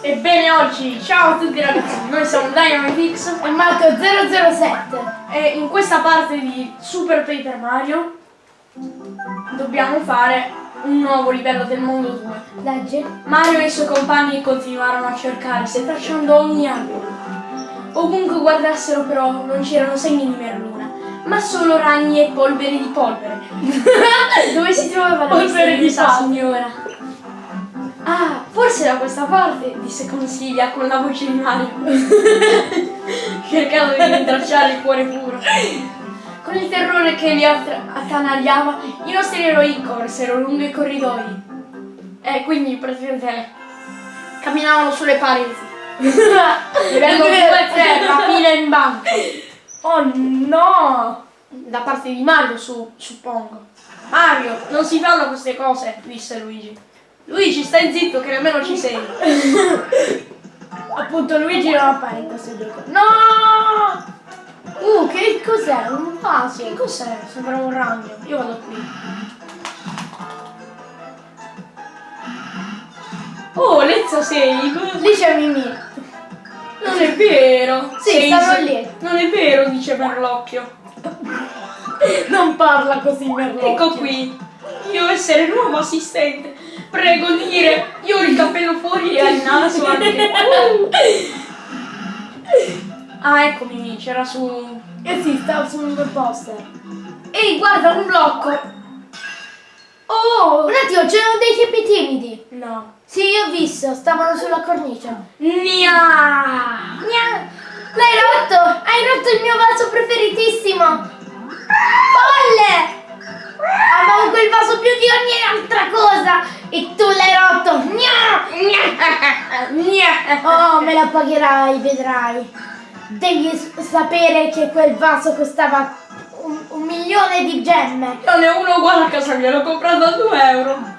Ebbene oggi, ciao a tutti ragazzi, noi siamo Dynamitix e Marco007 e in questa parte di Super Paper Mario dobbiamo fare un nuovo livello del mondo 2. Leggi? Mario e i suoi compagni continuarono a cercare, setacciando ogni angolo. Ovunque guardassero però non c'erano segni di merluna, ma solo ragni e polvere di polvere. Dove si trovava la Polvere di palla. signora? Ah, forse da questa parte, disse Consiglia con la voce di Mario, cercando di rintracciare il cuore puro. Con il terrore che li attanagliava, i nostri eroi corsero lungo i corridoi. E quindi praticamente camminavano sulle pareti. Livello 2 3, rapina in banco. Oh no! Da parte di Mario, su, suppongo. Mario, non si fanno queste cose, disse Luigi. Luigi, stai zitto che nemmeno ci sei. Appunto Luigi non appare in questo gioco. No! Uh, che cos'è? Un vaso. Che cos'è? Sembra un ragno. Io vado qui. Oh, let's save. Lì c'è Mimì. Non è vero. Sì, Sei- stanno lì. Non è vero, dice Merlocchio. Non parla così Merlocchio. Ecco qui. Io essere nuovo assistente. Prego dire, io ho il cappello fuori e il naso anche. Ah, ecco Mimì, c'era su... Eh sì, stava su un bel poster. Ehi, guarda, un blocco. Oh! Un attimo, c'erano dei tipi timidi. No. Sì, io ho visto, stavano sulla cornice. Nia! Gna! L'hai rotto! Hai rotto il mio vaso preferitissimo! Folle! Amavo quel vaso più di ogni altra cosa! E tu l'hai rotto! Oh, me la pagherai, vedrai. Devi sapere che quel vaso costava un, un milione di gemme. Non è uno uguale a casa mia, l'ho comprato a 2 euro.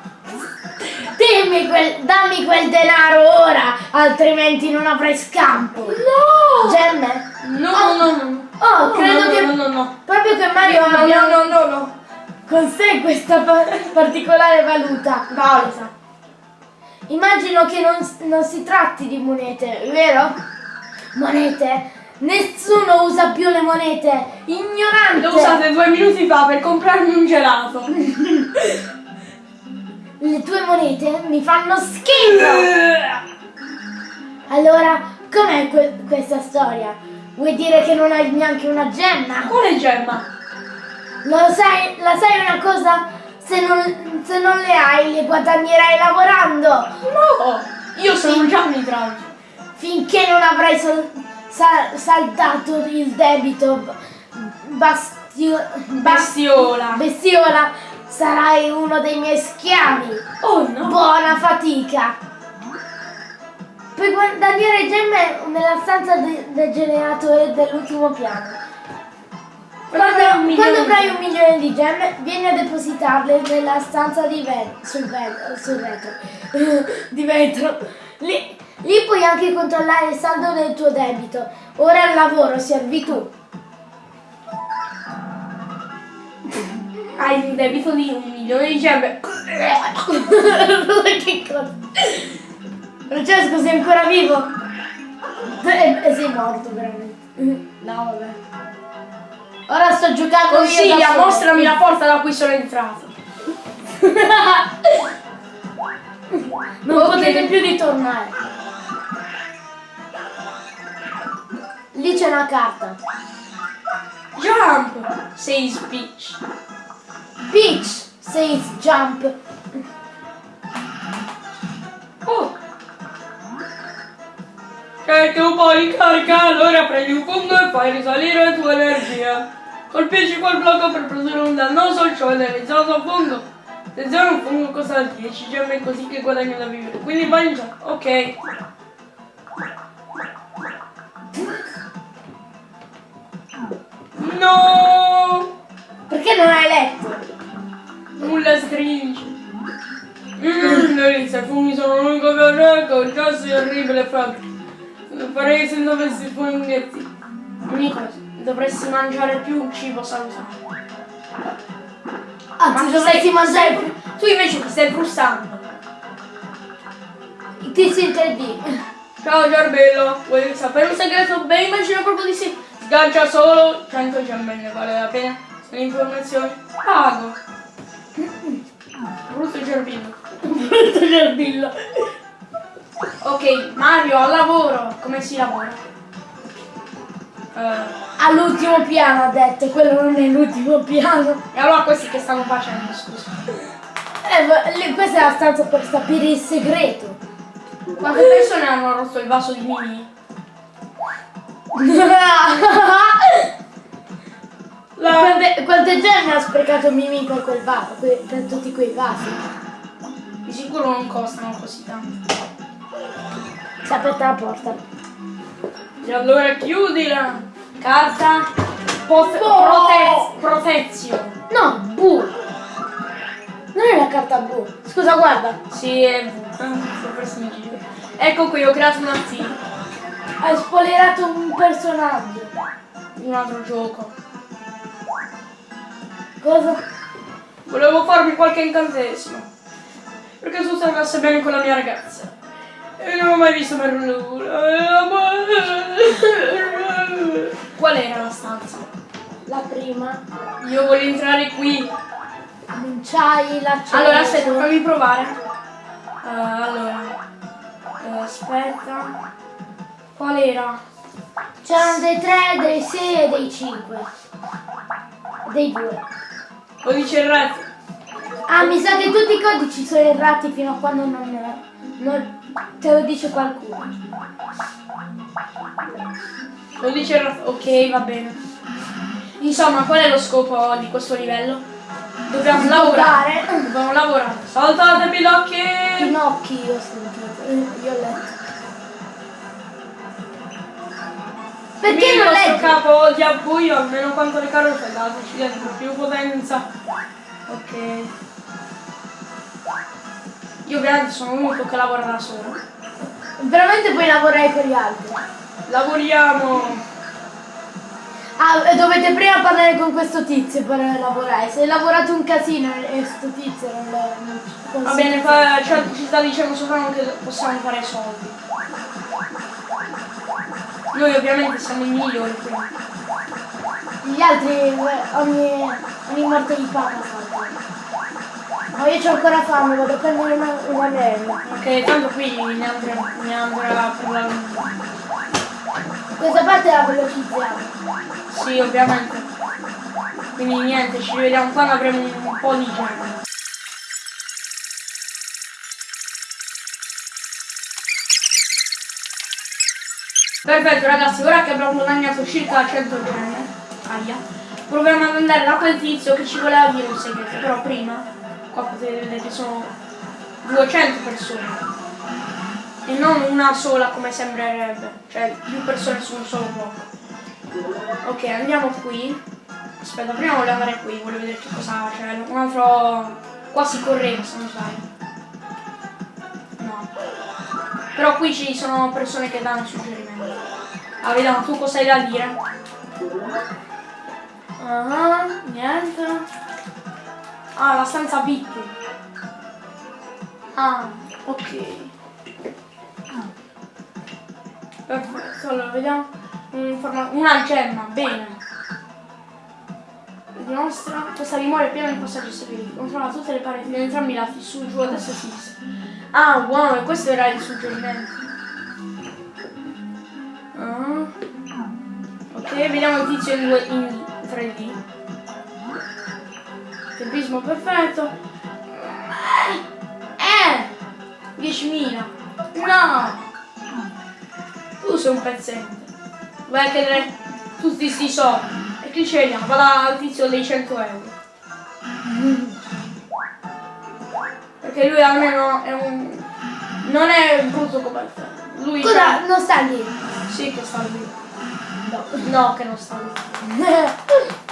Dimmi quel, dammi quel denaro ora, altrimenti non avrai scampo. No! Gemme? No, no, no, no. Oh, No, credo no, che No, no, no. proprio che Mario No, abbia no, no, no, no. Con sé questa pa- particolare valuta. Valuta. Immagino che non, non si tratti di monete, vero? Monete? Nessuno usa più le monete. Ignorante. Le ho usate due minuti fa per comprarmi un gelato. Le tue monete mi fanno schifo. Allora, com'è que- questa storia? Vuoi dire che non hai neanche una gemma? Quale gemma? Lo sai, la sai una cosa? Se non, se non le hai, le guadagnerai lavorando. No! Io sono già un idraulico. Finché non avrai sol- sa- saldato il debito bastio- bas- Bestiola. bestiola, sarai uno dei miei schiavi. Oh no! Buona fatica! Puoi guadagnare gemme nella stanza de- del generatore dell'ultimo piano. Quando, avrai un milione quando di avrai un milione di gemme, vieni a depositarle nella stanza di vet- sul, vet- sul vetro. di vetro. Lì, lì puoi anche controllare il saldo del tuo debito. Ora al lavoro, servi tu. Hai un debito di un milione di gemme. che cosa? Francesco, sei ancora vivo? Eh, eh, sei morto veramente. No, vabbè. Ora sto giocando io Consiglia, solo. mostrami la porta da cui sono entrato. Non Ok. potete più ritornare. Lì c'è una carta. Jump! Sei speech. Peach says jump. Se tu puoi caricare, allora prendi un fungo e fai risalire la tua energia. Colpisci quel blocco per produrre un dannoso ciò realizzato a fungo. Attenzione, un fungo costa 10 gemme così che guadagni da vivere. Quindi gioco. Ok. No! Perché non hai letto? Nulla stringe. Mmm, delizia, i funghi sono l'unico che reggo, il gas è orribile fatto. Lo farei se non avessi funghetti. Nico, dovresti mangiare più cibo salutare. Anzi, Ma dovresti sei- mangiare più. Tu invece ti stai frustando. Ti in 3D. Ciao Giarbello, vuoi sapere un segreto? Beh, immagino proprio di sì. Sgancia solo 100 gemmelle, vale la pena? Se le informazioni pago. Brutto Giarbello. Brutto gerbillo. Ok, Mario, al lavoro. Come si lavora? Eh, All'ultimo piano ha detto, quello non è l'ultimo piano. e allora questi che stanno facendo, scusa? Eh, questa è la stanza per sapere il segreto. Quante persone hanno rotto il vaso di Mimi? La... quante, quante gemme ha sprecato Mimi per quel vaso, per tutti quei vasi? Di sicuro non costano così tanto. Si è aperta la porta. E allora chiudila. Carta. Oh! prote- protezione. No, bu. Non è la carta bu. Scusa, guarda. Sì, è. Ecco qui, ho creato un attimo. Hai spoilerato un personaggio. Un altro gioco. Cosa? Volevo farmi qualche incantesimo. Perché tutto andasse bene con la mia ragazza. E non ho mai visto Merluna. Qual era la stanza? La prima. Io voglio entrare qui. Non c'hai l'accesso. Allora aspetta, fammi provare. Eh, allora. Eh, aspetta. Qual era? C'erano dei 3, dei 6 e dei 5. Dei 2. Codice errato. Ah, mi sa che tutti i codici sono errati fino a quando non, non te lo dice qualcuno. Codice errato. Ok, va bene. Insomma, qual è lo scopo di questo livello? Dobbiamo lavorare. Dobbiamo lavorare. Saltate pilocchi! Pinocchi io ho sentito. Io ho letto. Perché Il non leggi? capo di abbuio, almeno quanto le carote, dateci dentro più potenza. Ok. Io ovviamente sono l'unico che lavora da solo. Veramente puoi lavorare con gli altri. Lavoriamo! Ah, dovete prima parlare con questo tizio per lavorare. Se hai lavorato un casino e sto tizio non lo non Va bene, fa- cioè, ci sta dicendo sopra che possiamo fare soldi. Noi ovviamente siamo i migliori. Gli altri eh, ogni, ogni morte di papa saltano. Ma io c'ho ancora fame, vado a prendere una, una merda. Ok, tanto qui ne andrà, ne andrà per la Questa parte la velocizziamo. Sì, ovviamente. Quindi niente, ci vediamo quando avremo un po' di gemme. Perfetto ragazzi, ora che abbiamo guadagnato circa 100 gemme, aia, proviamo ad andare da quel tizio che ci voleva dire un segreto, però prima, potete che sono 200 persone. E non una sola come sembrerebbe, cioè più persone su un solo blocco. Ok, andiamo qui. Aspetta, prima voglio andare qui, voglio vedere che cosa c'è. Un altro. Qua si correva se non sbaglio. No. Però qui ci sono persone che danno suggerimenti. Ah, vediamo tu cosa hai da dire. Ah, niente. Ah, la stanza VIP. Ah, ok. Perfetto, allora vediamo. Una gemma, bene. Dimostra questa dimora è piena di passaggi segreti. Controlla tutte le pareti di entrambi i lati, su, giù, a destra e a sinistra. Ah, wow, e questo era il suggerimento. Ah. Ok, vediamo il tizio in 3D. Tempismo perfetto. Eh! 10.000. No! Tu sei un pezzente. Vai a chiedere tutti sti soldi. E chi ce li ha? Vada al tizio dei 100 euro. Perché lui almeno è un... Non è brutto come te. Lui Cosa? Non sta lì. Sì che sta lì. No. No, che non sta lì.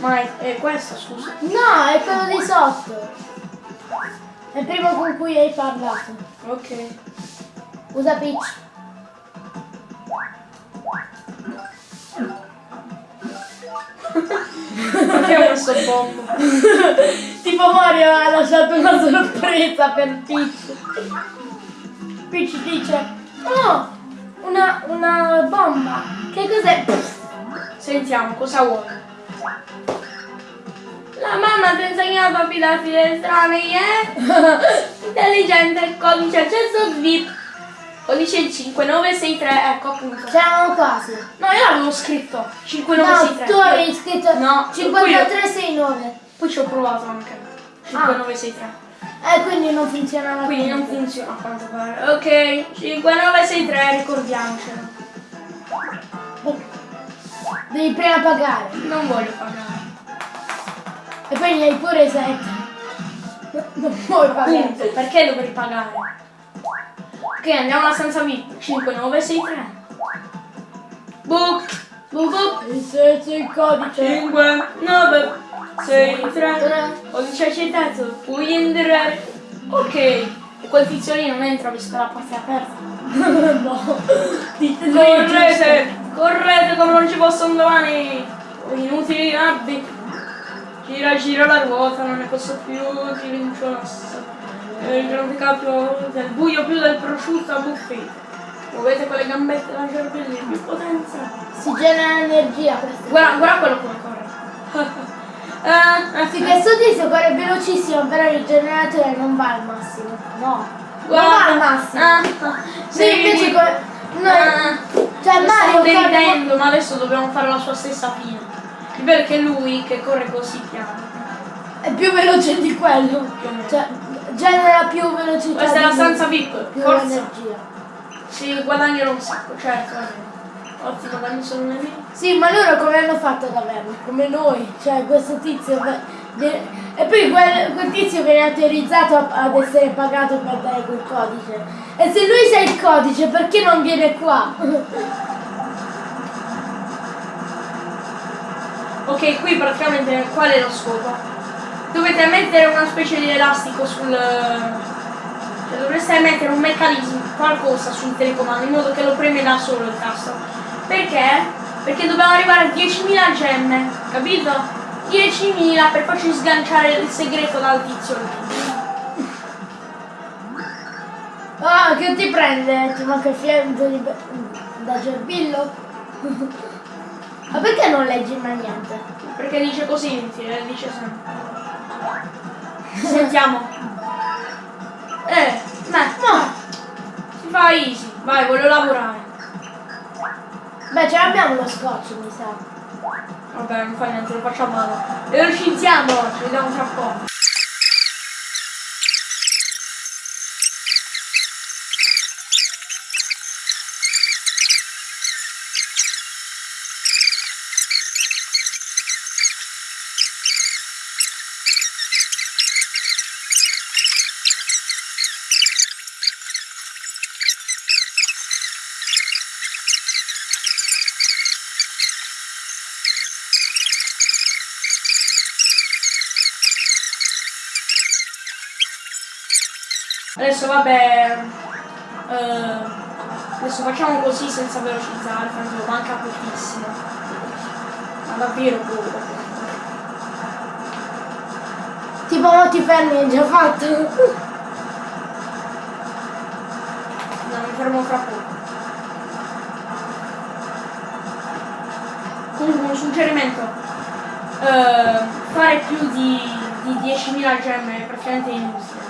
Ma è, è questo, scusa. No, è quello di sotto. È il primo con cui hai parlato. Ok. Usa Peach. Perché ho messo bombo? tipo Mario ha lasciato una sorpresa per Peach. Peach dice, oh, una, una bomba. Che cos'è? Sentiamo, cosa vuole? La mamma ti ha insegnato a fidarti degli estranei, eh? Intelligente, codice accesso VIP. Codice 5963, ecco appunto. C'erano quasi. No, io l'avevo scritto. No, 5963. tu avevi scritto No, 5369. Poi ci ho provato anche. 5963. Eh, quindi non funzionava Quindi più. non funziona a quanto pare. Ok, 5963, ricordiamocelo. Devi prima pagare. Non voglio pagare. E poi ne hai pure 7. Non puoi pagare. Punto, perché dovrei pagare? Ok, andiamo alla stanza VIP. 5963. Book. Book book. Il senso il codice. 5, 9, 6, 3. Codice accettato. Puoi entrare. Ok. E quel tizio lì non entra visto la porta aperta. no. Dite Correte! Correte come non ci possono domani! Inutili abbi! Gira gira la ruota, non ne posso più, ti rincionasso. Il grande capo del buio più del prosciutto a buffet. Muovete quelle gambette da cervelli più potenza. Si genera energia questo. Guarda, guarda quello come corre. Eh, Sì, questo tizio corre velocissimo, però il generatore non va al massimo. No. Non va al massimo. Ah, Sì, invece corre. No. Ah, Cioè Mario deridendo, ma adesso dobbiamo fare la sua stessa fine. Che lui che corre così piano. È più veloce di quello. Cioè, genera più velocità. Questa è la stanza VIP, Più forza. energia. Si guadagnano un sacco, certo. dammi solo le mie. Sì, ma loro come hanno fatto ad averlo? Come noi. Cioè, questo tizio. E poi quel, quel tizio viene autorizzato ad essere pagato per dare quel codice. E se lui sa il codice, perché non viene qua? Ok, qui praticamente qual è lo scopo? Dovete mettere una specie di elastico sul. Cioè dovreste mettere un meccanismo, qualcosa sul telecomando in modo che lo preme da solo il tasto. Perché? Perché dobbiamo arrivare a 10.000 gemme, capito? 10.000 per farci sganciare il segreto dal tizio. Ah, che ti prende? Ti manca il fiento di... da gerbillo? ma perché non leggi mai niente? Perché dice così, sì, eh, dice sempre. Sentiamo. Eh, ma No! si fa easy. Vai, voglio lavorare. Beh, ce l'abbiamo lo scotch, mi sa. Vabbè, non fa niente, lo facciamo dopo. Velocizziamo, ci vediamo tra poco. Adesso vabbè. eh, adesso facciamo così senza velocizzare, tanto manca pochissimo. Ma davvero poco. Tipo, ti fermi, è già fatto. No, mi fermo fra poco. Comunque un suggerimento. eh, fare più di, di 10.000 gemme è praticamente inutile.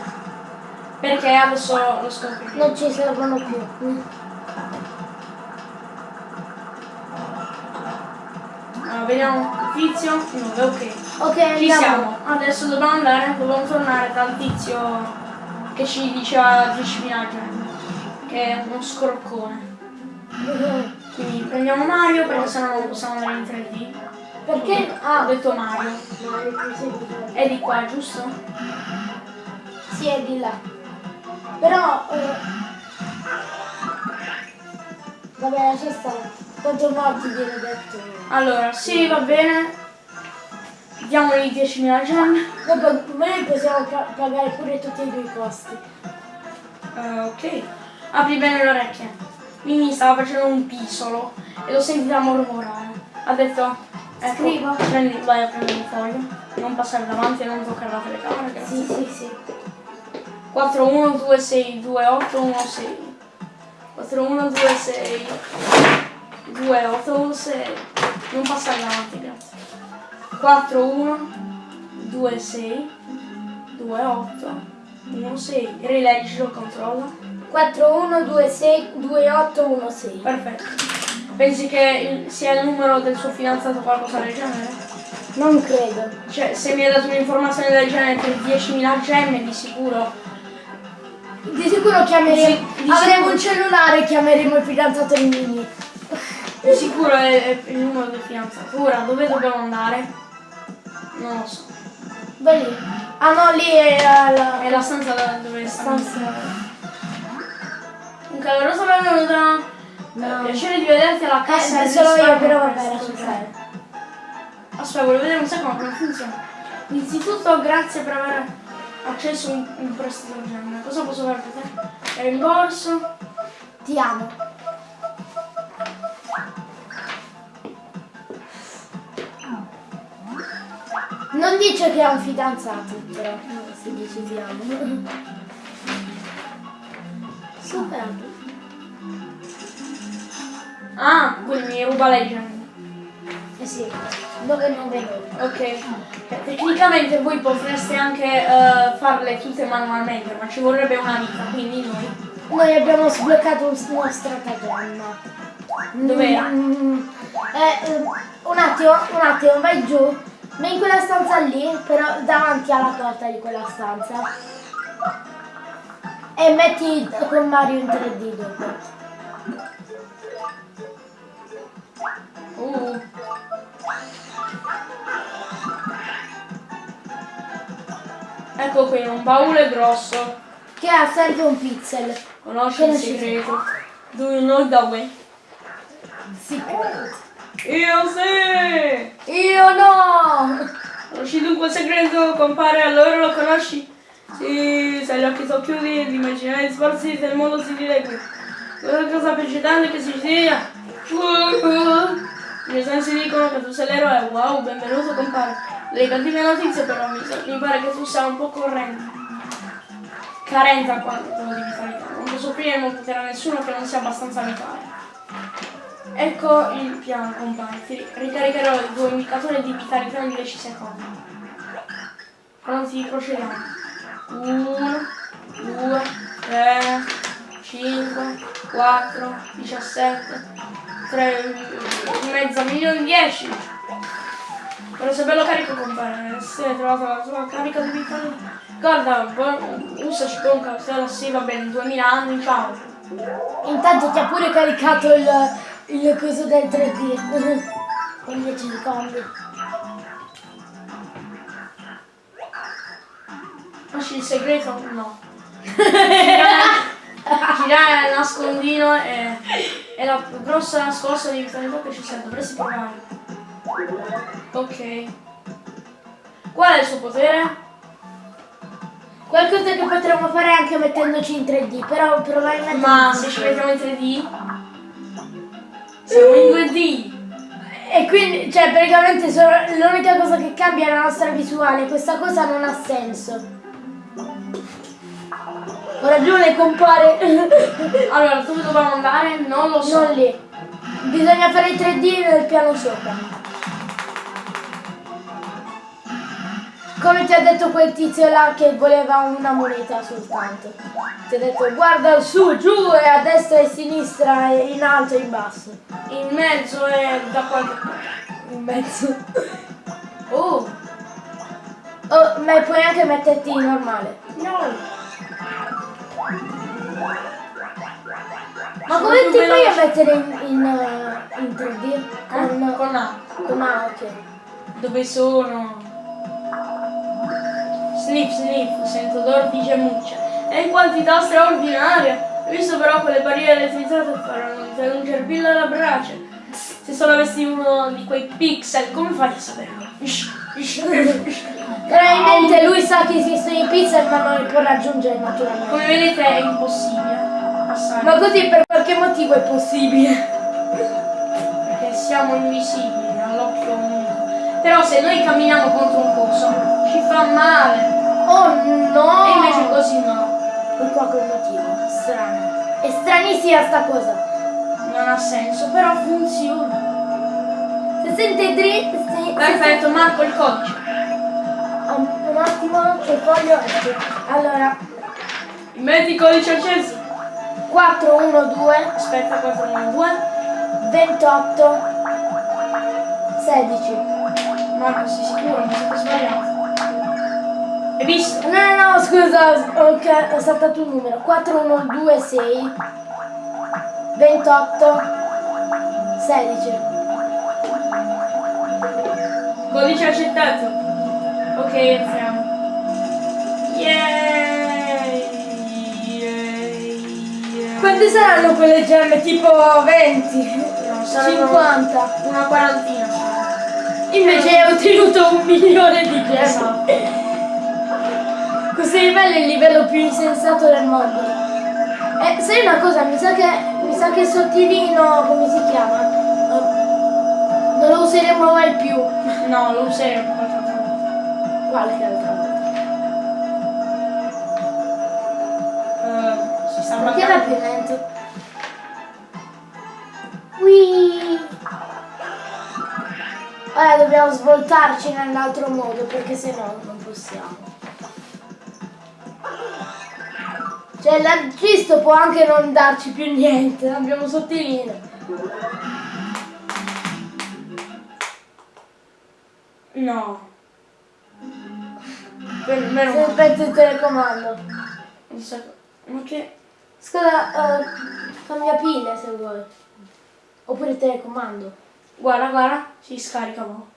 Perché adesso lo scopriremo. Non ci servono più. Allora, vediamo il tizio. 9, ok. Ok, Ci siamo. Adesso dobbiamo andare, dobbiamo tornare dal tizio che ci diceva 10.000 gemme. Che è uno scroccone. Quindi prendiamo Mario perché sennò non possiamo andare in 3D. Perché? Ho Ah, detto Mario. Mario, semplice. È di qua, giusto? Sì, è di là. Però... eh, Vabbè, lascia stare. Quanto morti viene detto. Allora, sì, va bene. Diamogli 10.000 gemme. Dopo noi possiamo pagare pure tutti i tuoi costi. Eh, ok. Apri bene le orecchie. Mimi stava facendo un pisolo e l'ho sentita mormorare. Ha detto, Ecco, Scrivo? Prendi, vai a prendere un foglio. Non passare davanti e non toccare la telecamera. Sì, sì, sì. 4 1 2 6 2 8 1 6 4 1 2 6 2 8 1 6 non passare davanti grazie 4 1 2 6 2 8 1 6 rileggilo controlla 4 1 2 6 2 8 1 6. perfetto pensi che sia il numero del suo fidanzato o qualcosa del genere? Non credo. cioè se mi hai dato un'informazione del genere per 10.000 gemme di sicuro Di sicuro chiameremo. Di avremo sicuro. un cellulare e chiameremo il fidanzato di Mini. Di sicuro è, è il numero del fidanzato. Ora dove dobbiamo andare? Non lo so. Dove lì? Ah no, lì è la, È la stanza da- dove sta. stanza. Un caloroso benvenuto. No. Piacere di vederti alla cassa. Eh, solo io, però lascia giorno. stare. Aspetta, voglio vedere un secondo come funziona. Innanzitutto grazie per aver accesso un, prestito gemme. Cosa posso fare per te? Rimborso. Ti amo. Non dice che ha un fidanzato, però si dice ti amo. Superato. Ah, quindi mi ruba le gemme. Eh sì, dove non vedo. Ok, Eh, tecnicamente voi potreste anche eh, farle tutte manualmente, ma ci vorrebbe una vita, quindi noi. Noi abbiamo sbloccato un uno stratagemma. Dov'era? Mm, eh, eh, un attimo, un attimo, vai giù. Vai in quella stanza lì, però davanti alla porta di quella stanza. E metti con Mario in 3D dopo. Uh. Ecco qui, un baule grosso. Che ha sempre un pixel. Conosci il segreto. Do you know the way? Secret. Io sì! Io no! Conosci dunque il segreto, compare, allora lo conosci? Sì, se gli occhi sono chiusi, l'immaginare di sforzi del mondo si dilegua. Quella cosa più eccitante che si sia. Miei sensi dicono che tu sei l'eroe, wow, benvenuto compare. Le cattive notizie però mi, mi pare che tu sia un po' corrente. Carente a quanto di vitalità. Non posso offrire il potere a nessuno che non sia abbastanza vitale. Ecco il piano, compare. Ti ricaricherò il tuo indicatore di vitalità in 10 secondi. Pronti, procediamo. 1, 2, 3, 5, 4, 17, 3, mezzo milione, 10. Però se bello carico compare, se hai trovato la tua carica di vitalità. Guarda, usaci con cautela, sì va bene, 2000 anni, ciao. Intanto ti ha pure caricato il, il coso del 3D. Con 10 secondi. Conosci il segreto? No. Girare girare nascondino è, è la grossa scossa di vitalità che ci sia, dovresti provare. Ok. Qual è il suo potere? Qualcosa che potremmo fare anche mettendoci in 3D, però probabilmente... Ma se ci mettiamo in 3D? Siamo in 2D. E quindi, cioè, praticamente l'unica cosa che cambia è la nostra visuale. Questa cosa non ha senso. Ho ragione, compare. Allora, dove dobbiamo andare? Non lo so. non lì. Bisogna fare il 3D nel piano sopra. Come ti ha detto quel tizio là che voleva una moneta soltanto. Ti ha detto guarda su, giù e a destra e a sinistra e in alto e in basso. In mezzo e da qualche parte. In mezzo. Oh, Oh, ma puoi anche metterti normale. no. Ma come ti fai a mettere in, in, eh, in 3D? Con, Eh, Con A. con A, ok. Dove sono? Sniff, sniff, sento odore di gemmuccia. E in quantità straordinaria. Ho visto però quelle barriere elettrizzate faranno di te un gerbillo alla brace. Se solo avessi uno di quei pixel, come fai a saperlo? Probabilmente lui sa che esistono i pixel ma non li può raggiungere naturalmente. Come vedete è impossibile passare. Ma così per qualche motivo è possibile. Perché siamo invisibili all'occhio umano. Però se noi camminiamo contro un coso, ci fa male. Oh no! E invece così no. Per qualche motivo. Strano. È stranissima sta cosa. Non ha senso, però funziona. Se sente dritto. Se, se Perfetto, marco il codice. Um, un attimo che voglio allora Metti codice acceso. 412 Aspetta, 4, 1, 2. 28 16 Marco, sei sicuro? Mi ho sbagliato. Hai visto? no no no scusa ho, ca- ho saltato un numero 4126 28 16 Codice accettato. Ok, entriamo. Quante saranno quelle gemme tipo 20 No, saranno 50 Una quarantina. invece hai ottenuto un milione di gemme Esatto. Questo livello è il livello più insensato del mondo. E sai una cosa, mi sa che mi sa che sottilino, come si chiama? Eh, Non lo useremo mai più. No, lo useremo. Qualche altra volta. Eh, si sta Perché mancando. più lento? Whee! Ora dobbiamo svoltarci nell'altro modo perché se no non possiamo. Cioè l'aggisto può anche non darci più niente, abbiamo sottilino. No. Per, meno male. aspetta il telecomando. Un secondo. Ma che... Scusa, eh, cambia pile se vuoi. Oppure telecomando. Guarda, guarda, si scarica mo.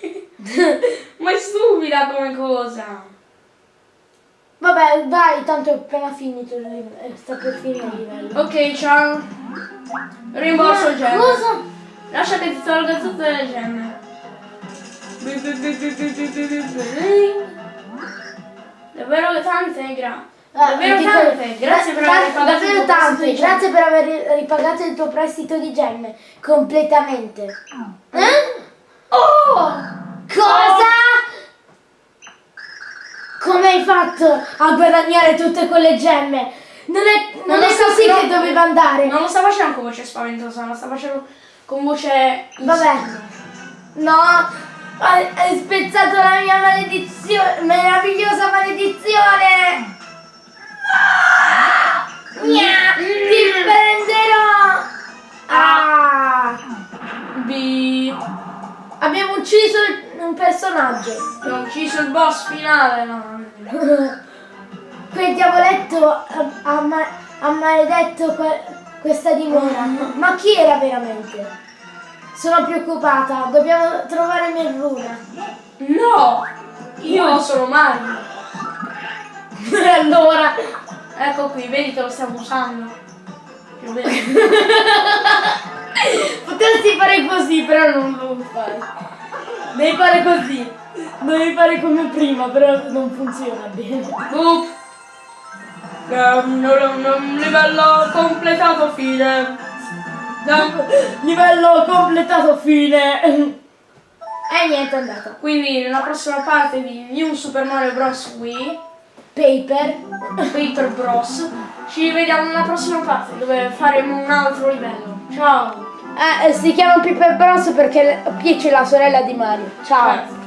Ma è stupida come cosa. Vabbè, vai, tanto è appena finito il livello. eh, Sta per finire il livello. Ok, ciao. Rimborso gemme. Cosa? Lascia che ti tolga tutte le gemme. Davvero tante, gra. Ah, Davvero tante. Grazie per aver ripagato Davvero il tuo tante, prestito di gemme. grazie per aver ripagato il tuo prestito di gemme. Completamente. Eh? Oh! Cosa? Come hai fatto a guadagnare tutte quelle gemme? Non è, non lo è so, così no, che doveva andare. Non lo sta facendo con voce spaventosa, lo sta facendo con voce... Vabbè. No, hai, spezzato la mia maledizione, meravigliosa maledizione. Gna, ti prenderò. Ah. Bi... Abbiamo ucciso un personaggio. Abbiamo ucciso il boss finale, no. Quel diavoletto ha, ha ma- ha maledetto que- questa dimora. Ma chi era veramente? Sono preoccupata, dobbiamo trovare Merluna. No! Io sono Mario. allora, Ecco qui, vedi che lo stiamo usando. Più meno. potresti fare così, però non lo fai. Devi fare così. Devi fare come prima, però non funziona bene. Boop. Um, livello completato fine. Livello completato, fine. E niente, è andata. Quindi nella prossima parte di New Super Mario Bros. Wii, Paper. Paper Bros. Ci vediamo nella prossima parte dove faremo un altro livello. Ciao! Eh, si chiama Paper Bros perché Peach è la sorella di Mario. Ciao. Eh.